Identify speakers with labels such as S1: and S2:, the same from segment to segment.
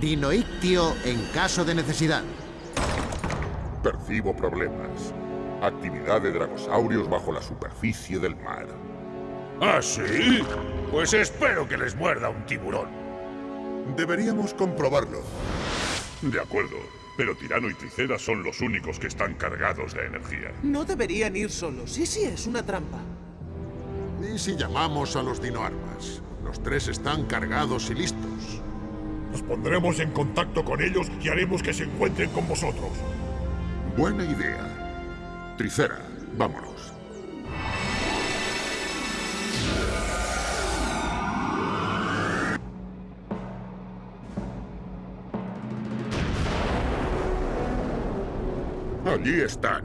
S1: Dinoictio en caso de necesidad.
S2: Percibo problemas. Actividad de dragosaurios bajo la superficie del mar.
S3: ¿Ah, sí? Pues espero que les muerda un tiburón.
S2: Deberíamos comprobarlo.
S3: De acuerdo, pero Tirano y Tricera son los únicos que están cargados de energía.
S4: No deberían ir solos. ¿Y si es una trampa?
S2: ¿Y si llamamos a los dinoarmas? Los tres están cargados y listos.
S3: Nos pondremos en contacto con ellos y haremos que se encuentren con vosotros.
S2: Buena idea. Tricera, vámonos. Allí están.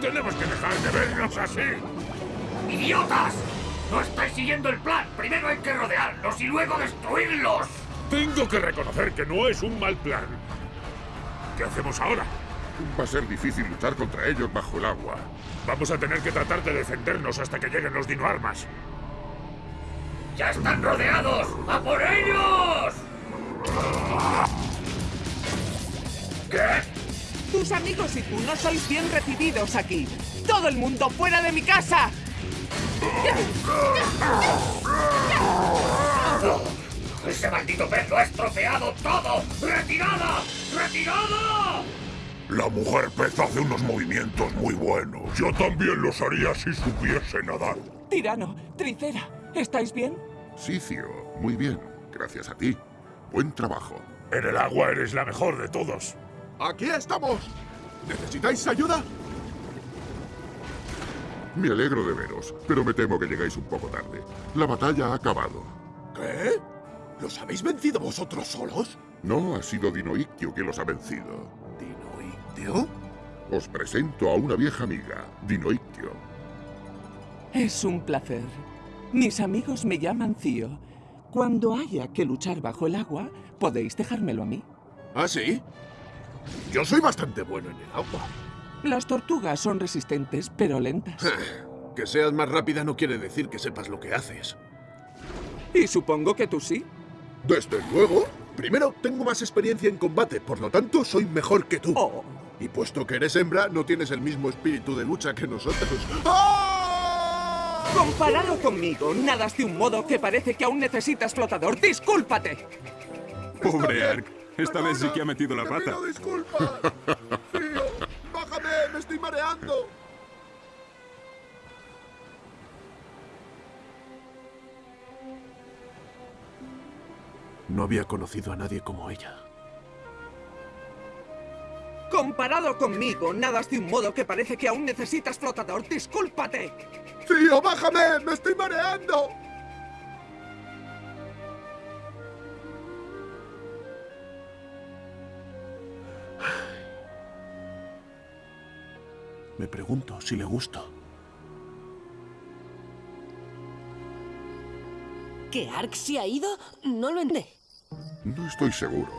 S3: Tenemos que dejar de vernos así.
S5: ¡Idiotas! No estáis siguiendo el plan. Primero hay que rodearlos y luego destruirlos.
S3: Tengo que reconocer que no es un mal plan. ¿Qué hacemos ahora?
S2: Va a ser difícil luchar contra ellos bajo el agua.
S3: Vamos a tener que tratar de defendernos hasta que lleguen los dinoarmas.
S5: ¡Ya están rodeados! ¡A por ellos! ¿Qué?
S6: Tus amigos y tú no sois bien recibidos aquí. ¡Todo el mundo fuera de mi casa!
S5: ¡Ese maldito pez lo ha estropeado todo! ¡Retirada! ¡Retirada!
S3: La mujer pez hace unos movimientos muy buenos. Yo también los haría si supiese nadar.
S6: Tirano, Tricera, ¿estáis bien?
S2: Sicio, muy bien. Gracias a ti. Buen trabajo.
S3: En el agua eres la mejor de todos.
S7: ¡Aquí estamos! ¿Necesitáis ayuda?
S2: Me alegro de veros, pero me temo que llegáis un poco tarde. La batalla ha acabado.
S7: ¿Qué? ¿Los habéis vencido vosotros solos?
S2: No, ha sido Dinoictio que los ha vencido.
S7: ¿Dinoictio?
S2: Os presento a una vieja amiga, Dinoictio.
S6: Es un placer. Mis amigos me llaman Cío. Cuando haya que luchar bajo el agua, podéis dejármelo a mí.
S7: ¿Ah, sí? Yo soy bastante bueno en el agua.
S6: Las tortugas son resistentes, pero lentas.
S7: que seas más rápida no quiere decir que sepas lo que haces.
S6: Y supongo que tú sí.
S7: Desde luego. Primero, tengo más experiencia en combate, por lo tanto, soy mejor que tú.
S6: Oh.
S7: Y puesto que eres hembra, no tienes el mismo espíritu de lucha que nosotros. ¡Ah!
S6: Comparado conmigo, nadas de un modo que parece que aún necesitas flotador. ¡Discúlpate!
S8: Pobre Ark. Esta vez sí que ha metido la
S7: ¡Te
S8: pata.
S7: pido disculpas! ¡Tío! ¡Bájame! ¡Me estoy mareando! No había conocido a nadie como ella.
S6: Comparado conmigo, nadas de un modo que parece que aún necesitas flotador. ¡Discúlpate!
S7: ¡Tío, bájame! ¡Me estoy mareando! Me pregunto si le gusto.
S9: ¿Que Ark se ha ido? No lo entiendo.
S2: No estoy seguro.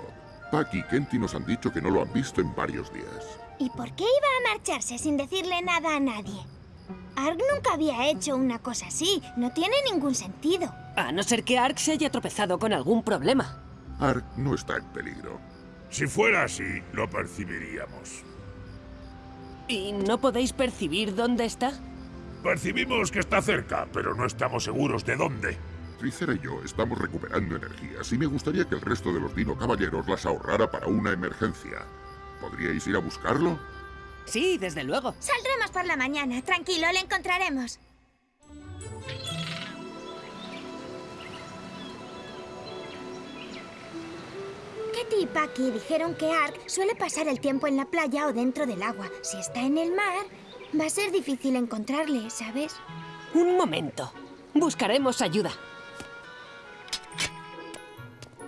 S2: Pac y Kenty nos han dicho que no lo han visto en varios días.
S10: ¿Y por qué iba a marcharse sin decirle nada a nadie? Ark nunca había hecho una cosa así. No tiene ningún sentido.
S9: A no ser que Ark se haya tropezado con algún problema.
S2: Ark no está en peligro.
S3: Si fuera así, lo percibiríamos.
S9: ¿Y no podéis percibir dónde está?
S3: Percibimos que está cerca, pero no estamos seguros de dónde.
S2: Tricera y yo estamos recuperando energías y me gustaría que el resto de los Dino Caballeros las ahorrara para una emergencia. ¿Podríais ir a buscarlo?
S9: Sí, desde luego.
S10: Saldremos por la mañana. Tranquilo, le encontraremos. Y Paki dijeron que Ark suele pasar el tiempo en la playa o dentro del agua. Si está en el mar, va a ser difícil encontrarle, ¿sabes?
S9: Un momento. Buscaremos ayuda.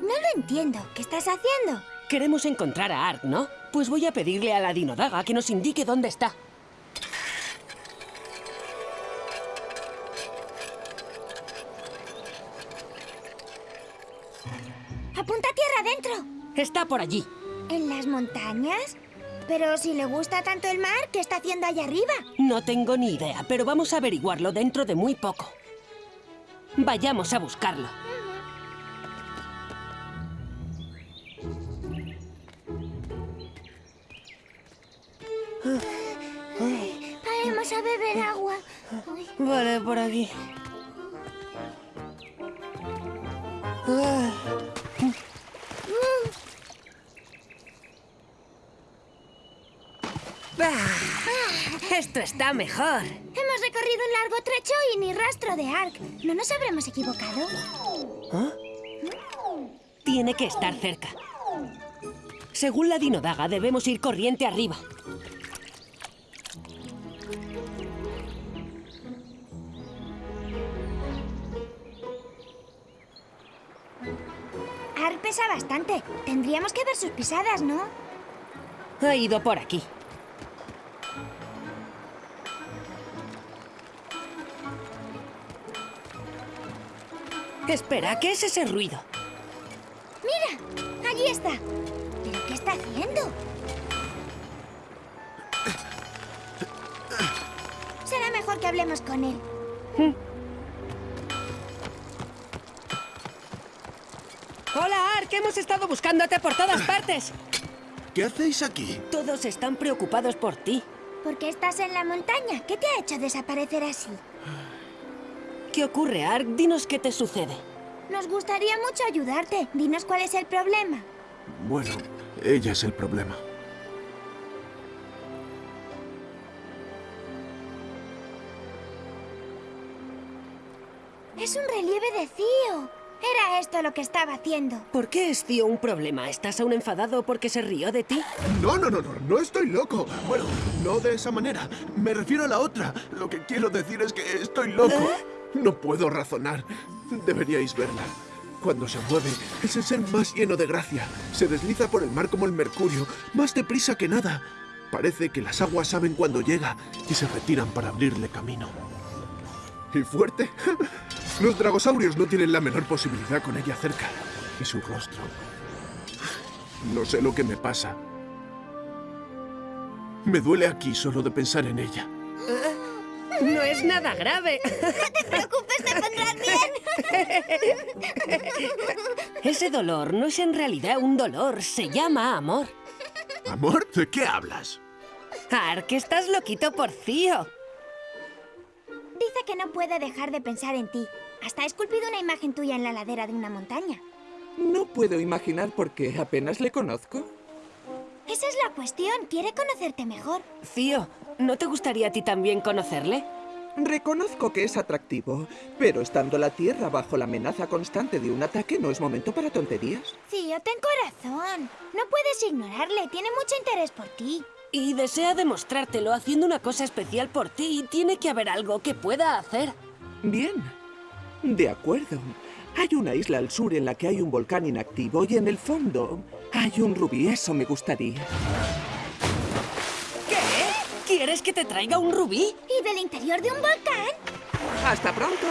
S10: No lo entiendo. ¿Qué estás haciendo?
S9: Queremos encontrar a Ark, ¿no? Pues voy a pedirle a la Dinodaga que nos indique dónde está. Está por allí.
S10: ¿En las montañas? Pero si le gusta tanto el mar, ¿qué está haciendo allá arriba?
S9: No tengo ni idea, pero vamos a averiguarlo dentro de muy poco. Vayamos a buscarlo.
S10: Vamos a beber agua.
S9: Vale, por aquí. Ah. Ah, Esto está mejor.
S10: Hemos recorrido un largo trecho y ni rastro de Ark. ¿No nos habremos equivocado?
S9: Tiene que estar cerca. Según la dinodaga, debemos ir corriente arriba.
S10: Ark pesa bastante. Tendríamos que ver sus pisadas, ¿no?
S9: Ha ido por aquí. Espera, ¿qué es ese ruido?
S10: ¡Mira! ¡Allí está! ¿Pero qué está haciendo? Será mejor que hablemos con él.
S9: Hola, Ark, hemos estado buscándote por todas partes.
S7: ¿Qué hacéis aquí?
S9: Todos están preocupados por ti.
S10: ¿Por qué estás en la montaña? ¿Qué te ha hecho desaparecer así?
S9: ¿Qué ocurre, Ark? Dinos qué te sucede.
S10: Nos gustaría mucho ayudarte. Dinos cuál es el problema.
S7: Bueno, ella es el problema.
S10: Es un relieve de Cío. Era esto lo que estaba haciendo.
S9: ¿Por qué es tío un problema? ¿Estás aún enfadado porque se rió de ti?
S7: No, no, no, no, no estoy loco. Bueno, no de esa manera. Me refiero a la otra. Lo que quiero decir es que estoy loco. No puedo razonar. Deberíais verla. Cuando se mueve, es el ser más lleno de gracia. Se desliza por el mar como el mercurio, más deprisa que nada. Parece que las aguas saben cuando llega y se retiran para abrirle camino. ¿Y fuerte? Los dragosaurios no tienen la menor posibilidad con ella cerca. Y su rostro. No sé lo que me pasa. Me duele aquí solo de pensar en ella.
S9: No es nada grave.
S10: No te preocupes, te pondrás bien.
S9: Ese dolor no es en realidad un dolor, se llama amor.
S7: ¿Amor? ¿De qué hablas?
S9: Ark, estás loquito por Cío.
S10: Dice que no puede dejar de pensar en ti. Hasta ha esculpido una imagen tuya en la ladera de una montaña.
S6: No puedo imaginar por qué apenas le conozco.
S10: Esa es la cuestión. Quiere conocerte mejor.
S9: Cío, ¿no te gustaría a ti también conocerle?
S6: Reconozco que es atractivo, pero estando la Tierra bajo la amenaza constante de un ataque no es momento para tonterías.
S10: Tío, ten corazón. No puedes ignorarle. Tiene mucho interés por ti.
S9: Y desea demostrártelo haciendo una cosa especial por ti y tiene que haber algo que pueda hacer.
S6: Bien, de acuerdo. Hay una isla al sur en la que hay un volcán inactivo y en el fondo hay un rubí. Eso me gustaría.
S9: ¿Qué? ¿Quieres que te traiga un rubí?
S10: ¿Y del interior de un volcán?
S6: ¡Hasta pronto!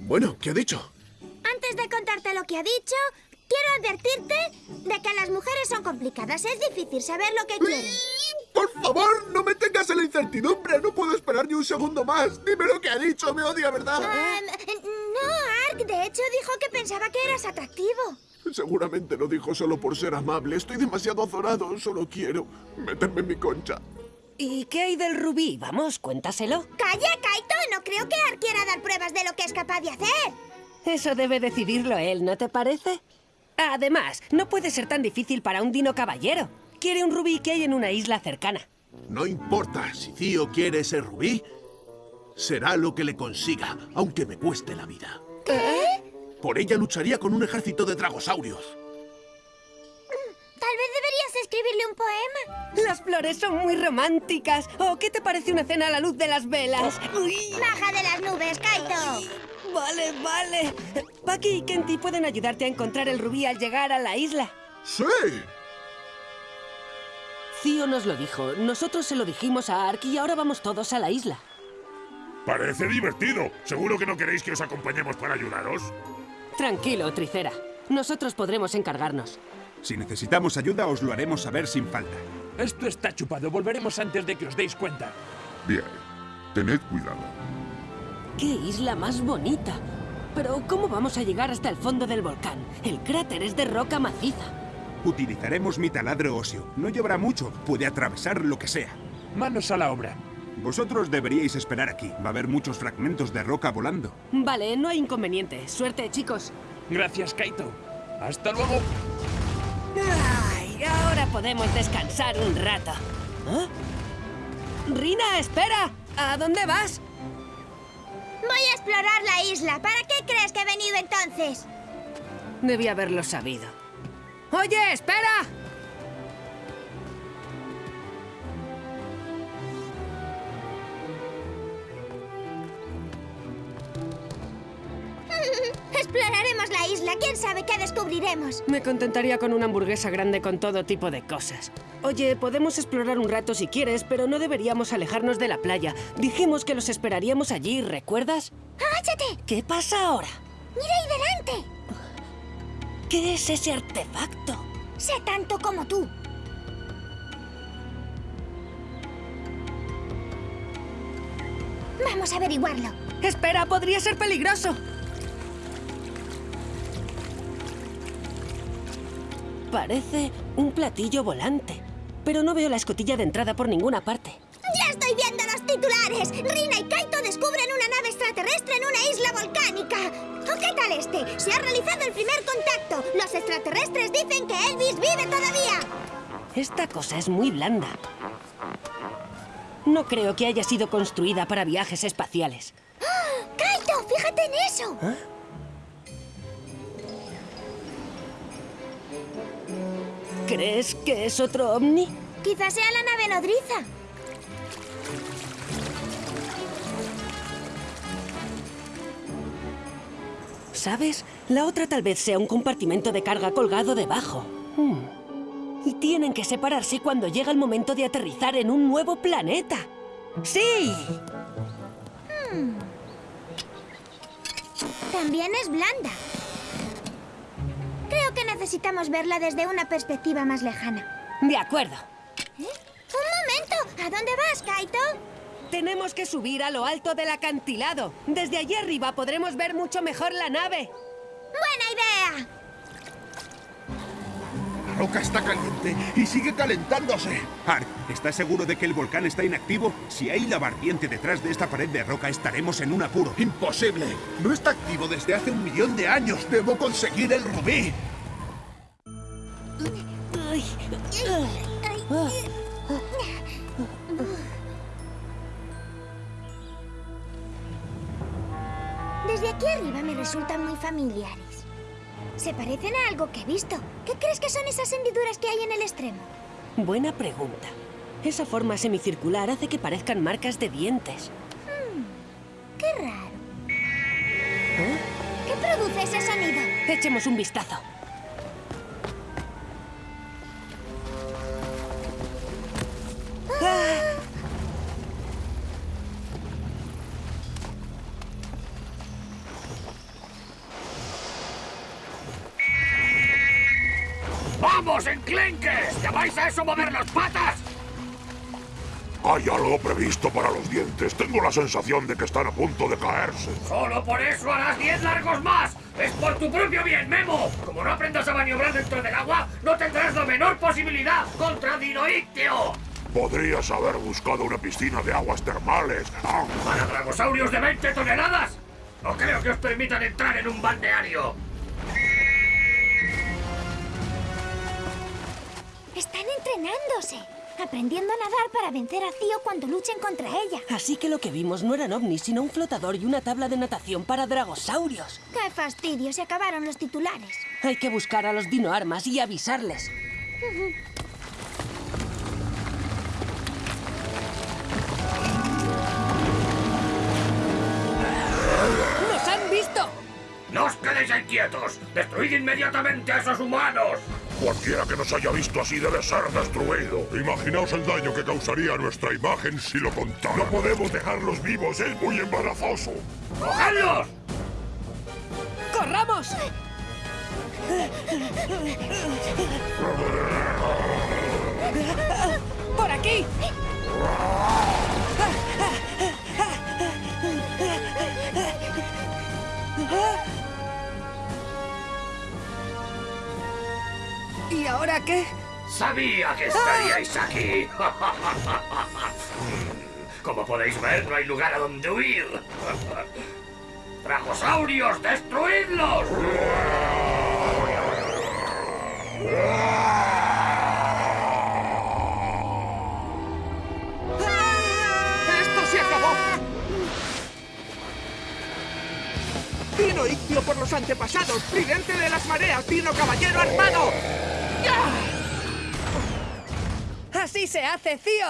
S7: Bueno, ¿qué ha dicho?
S10: Antes de contarte lo que ha dicho, quiero advertirte de que las mujeres son complicadas. Es difícil saber lo que quieren.
S7: Por favor, no me tengas en la incertidumbre. No puedo esperar ni un segundo más. Dime lo que ha dicho. Me odia, ¿verdad?
S10: Ah, no, Ark. De hecho, dijo que pensaba que eras atractivo.
S7: Seguramente lo dijo solo por ser amable. Estoy demasiado azorado. Solo quiero meterme en mi concha.
S9: ¿Y qué hay del rubí? Vamos, cuéntaselo.
S10: ¡Calla, Kaito! No creo que Ark quiera dar pruebas de lo que es capaz de hacer.
S9: Eso debe decidirlo él, ¿no te parece? Además, no puede ser tan difícil para un dino caballero. Quiere un rubí que hay en una isla cercana.
S7: No importa si Tío quiere ese rubí. Será lo que le consiga, aunque me cueste la vida.
S10: ¿Qué?
S7: Por ella lucharía con un ejército de dragosaurios.
S10: Tal vez deberías escribirle un poema.
S9: Las flores son muy románticas. ¿O qué te parece una cena a la luz de las velas? Uy.
S10: ¡Baja de las nubes, Kaito!
S9: Vale, vale. Paki y Kenti pueden ayudarte a encontrar el rubí al llegar a la isla.
S7: ¡Sí!
S9: Cío nos lo dijo, nosotros se lo dijimos a Ark y ahora vamos todos a la isla.
S3: Parece divertido. ¿Seguro que no queréis que os acompañemos para ayudaros?
S9: Tranquilo, Tricera. Nosotros podremos encargarnos.
S8: Si necesitamos ayuda, os lo haremos saber sin falta. Esto está chupado. Volveremos antes de que os deis cuenta.
S2: Bien, tened cuidado.
S9: ¡Qué isla más bonita! Pero, ¿cómo vamos a llegar hasta el fondo del volcán? El cráter es de roca maciza.
S11: Utilizaremos mi taladro óseo. No llevará mucho. Puede atravesar lo que sea.
S8: Manos a la obra.
S11: Vosotros deberíais esperar aquí. Va a haber muchos fragmentos de roca volando.
S9: Vale, no hay inconveniente. Suerte, chicos.
S8: Gracias, Kaito. Hasta luego.
S9: Ay, ahora podemos descansar un rato. ¿Ah? Rina, espera. ¿A dónde vas?
S10: Voy a explorar la isla. ¿Para qué crees que he venido entonces?
S9: Debí haberlo sabido. ¡Oye, espera!
S10: Exploraremos la isla. ¿Quién sabe qué descubriremos?
S9: Me contentaría con una hamburguesa grande con todo tipo de cosas. Oye, podemos explorar un rato si quieres, pero no deberíamos alejarnos de la playa. Dijimos que los esperaríamos allí, ¿recuerdas?
S10: ¡Agáchate!
S9: ¿Qué pasa ahora?
S10: ¡Mira ahí delante!
S9: ¿Qué es ese artefacto?
S10: Sé tanto como tú. Vamos a averiguarlo.
S9: Espera, podría ser peligroso. Parece un platillo volante, pero no veo la escotilla de entrada por ninguna parte.
S10: ¡Ya estoy viendo titulares! Rina y Kaito descubren una nave extraterrestre en una isla volcánica. ¿O qué tal este? Se ha realizado el primer contacto. Los extraterrestres dicen que Elvis vive todavía.
S9: Esta cosa es muy blanda. No creo que haya sido construida para viajes espaciales.
S10: ¡Kaito, fíjate en eso!
S9: ¿Crees que es otro ovni?
S10: Quizás sea la nave nodriza.
S9: ¿Sabes? La otra tal vez sea un compartimento de carga colgado debajo. Hmm. Y tienen que separarse cuando llega el momento de aterrizar en un nuevo planeta. ¡Sí!
S10: Hmm. También es blanda. Creo que necesitamos verla desde una perspectiva más lejana.
S9: De acuerdo.
S10: ¿Eh? ¡Un momento! ¿A dónde vas, Kaito?
S9: Tenemos que subir a lo alto del acantilado. Desde allí arriba podremos ver mucho mejor la nave.
S10: ¡Buena idea!
S3: La roca está caliente y sigue calentándose.
S11: Ark, ¿estás seguro de que el volcán está inactivo? Si hay lava ardiente detrás de esta pared de roca, estaremos en un apuro.
S3: ¡Imposible! No está activo desde hace un millón de años. ¡Debo conseguir el rubí!
S10: Resultan muy familiares. Se parecen a algo que he visto. ¿Qué crees que son esas hendiduras que hay en el extremo?
S9: Buena pregunta. Esa forma semicircular hace que parezcan marcas de dientes.
S10: Hmm, qué raro. ¿Qué produce ese sonido?
S9: Echemos un vistazo.
S5: ¡Vamos, enclenques! ¿Llamáis a eso mover las patas?
S3: Hay algo previsto para los dientes. Tengo la sensación de que están a punto de caerse.
S5: Solo por eso harás 10 largos más. Es por tu propio bien, Memo. Como no aprendas a maniobrar dentro del agua, no tendrás la menor posibilidad contra Dinoictio.
S3: Podrías haber buscado una piscina de aguas termales. Ah,
S5: ¿Para dragosaurios de 20 toneladas? No creo que os permitan entrar en un balneario.
S10: Entrenándose. Aprendiendo a nadar para vencer a Cío cuando luchen contra ella.
S9: Así que lo que vimos no eran ovnis, sino un flotador y una tabla de natación para dragosaurios.
S10: ¡Qué fastidio! Se acabaron los titulares.
S9: Hay que buscar a los dinoarmas y avisarles.
S5: ¡No os quedéis ahí quietos! ¡Destruid inmediatamente a esos humanos!
S3: Cualquiera que nos haya visto así debe ser destruido. Imaginaos el daño que causaría a nuestra imagen si lo contara. No podemos dejarlos vivos, es muy embarazoso.
S5: ¡Cogedlos!
S9: ¡Corramos! ¡Por aquí! Ahora qué?
S5: Sabía que estaríais aquí. Como podéis ver, no hay lugar a donde huir. ¡Dragosaurios, destruidlos!
S6: ¡Esto se acabó! ¡Dino Ictio por los antepasados! ¡Tridente de las mareas! ¡Dino caballero armado!
S9: ¡Así se hace, Cío!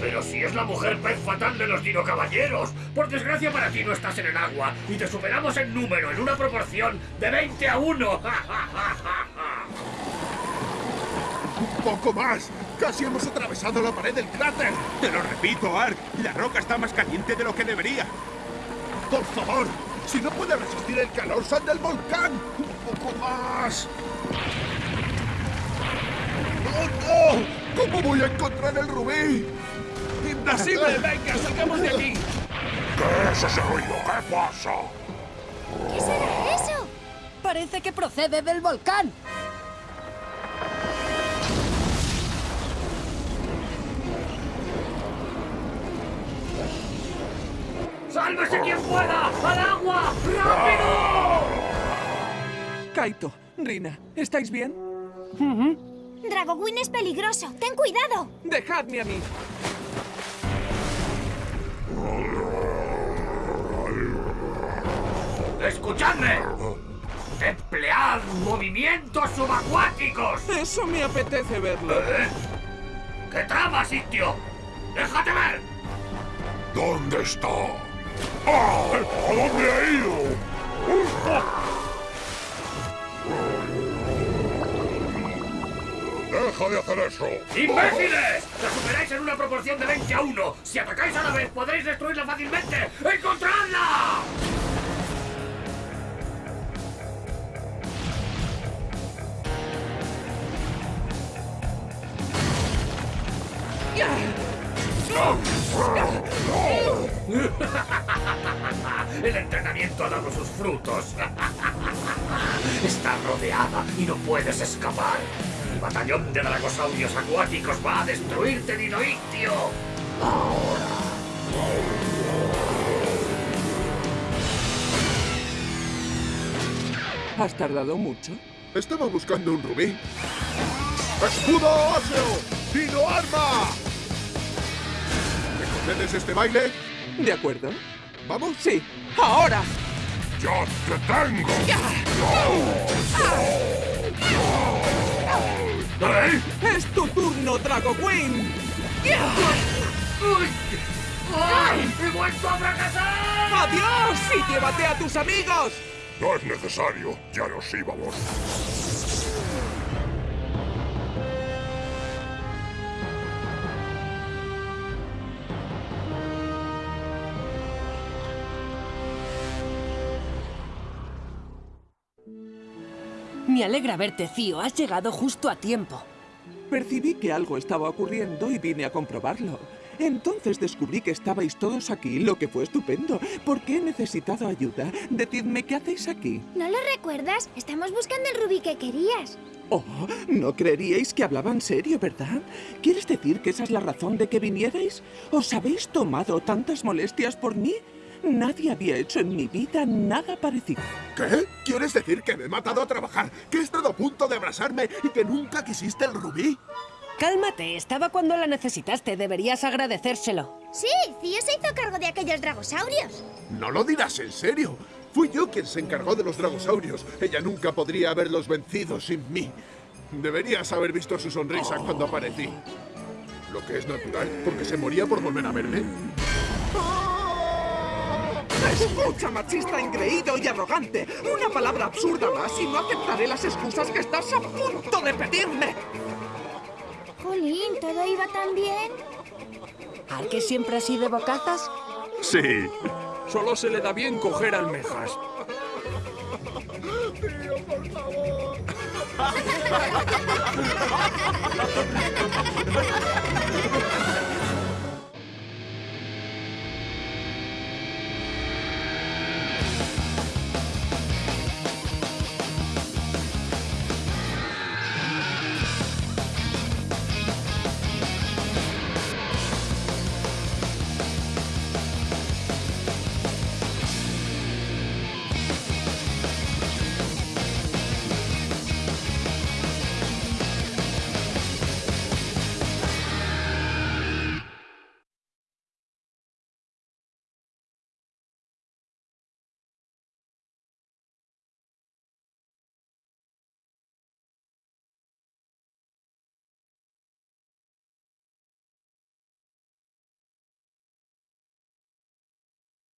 S5: Pero si es la mujer pez fatal de los Dino Caballeros. Por desgracia para ti no estás en el agua y te superamos en número en una proporción de 20 a 1.
S7: ¡Un poco más! ¡Casi hemos atravesado la pared del cráter!
S11: Te lo repito, Ark. La roca está más caliente de lo que debería.
S7: ¡Por favor! ¡Si no puede resistir el calor, sal del volcán! ¡Un poco más! ¡Oh, no! ¿Cómo voy a encontrar el rubí?
S8: ¡Imposible! ¡Venga, salgamos de aquí!
S3: ¿Qué es ese ruido? ¿Qué pasa?
S10: ¿Qué será eso?
S9: Parece que procede del volcán.
S5: ¡Sálvese quien pueda! ¡Al agua! ¡Rápido!
S6: Kaito, Rina, ¿estáis bien?
S10: Dragowin es peligroso. ¡Ten cuidado!
S6: Dejadme a mí.
S5: ¡Escuchadme! ¡Emplead movimientos subacuáticos!
S6: Eso me apetece verlo.
S5: ¿Eh? ¿Qué trama, sitio? ¡Déjate ver!
S3: ¿Dónde está? ¡Ah! ¿A dónde ha ido? ¡Deja de hacer eso!
S5: ¡Imbéciles! ¡La superáis en una proporción de 20 a 1! ¡Si atacáis a la vez, podréis destruirla fácilmente! ¡Encontradla! El entrenamiento ha dado sus frutos. Está rodeada y no puedes escapar. El batallón de dragosaurios acuáticos va a destruirte, Dinoictio.
S6: ¿Has tardado mucho?
S7: Estaba buscando un rubí. ¡Escudo óseo! ¡Dino arma! ¿Me concedes este baile?
S6: De acuerdo.
S7: ¿Vamos?
S6: Sí. ¡Ahora!
S3: ¡Ya te tengo!
S5: ¿Eh?
S6: ¡Es tu turno, Drago Queen!
S5: ¡Uy! ¡Ay! ¡He vuelto a fracasar!
S6: ¡Adiós! ¡Y llévate a tus amigos!
S3: No es necesario, ya nos íbamos.
S9: Me alegra verte, Cío. Has llegado justo a tiempo.
S6: Percibí que algo estaba ocurriendo y vine a comprobarlo. Entonces descubrí que estabais todos aquí, lo que fue estupendo. ¿Por qué he necesitado ayuda? Decidme qué hacéis aquí.
S10: ¿No lo recuerdas? Estamos buscando el rubí que querías.
S6: Oh, no creeríais que hablaba en serio, ¿verdad? ¿Quieres decir que esa es la razón de que vinierais? ¿Os habéis tomado tantas molestias por mí? Nadie había hecho en mi vida nada parecido.
S7: ¿Qué? ¿Quieres decir que me he matado a trabajar? ¿Que he estado a punto de abrasarme y que nunca quisiste el rubí?
S9: Cálmate, estaba cuando la necesitaste. Deberías agradecérselo.
S10: Sí, Cío se hizo cargo de aquellos dragosaurios.
S7: No lo dirás en serio. Fui yo quien se encargó de los dragosaurios. Ella nunca podría haberlos vencido sin mí. Deberías haber visto su sonrisa cuando aparecí. Lo que es natural, porque se moría por volver a verme.
S6: Escucha, machista engreído y arrogante. Una palabra absurda más y no aceptaré las excusas que estás a punto de pedirme.
S10: Jolín, ¿todo iba tan bien?
S9: ¿Al que siempre así de bocazas?
S11: Sí.
S8: Solo se le da bien coger almejas.
S7: por favor.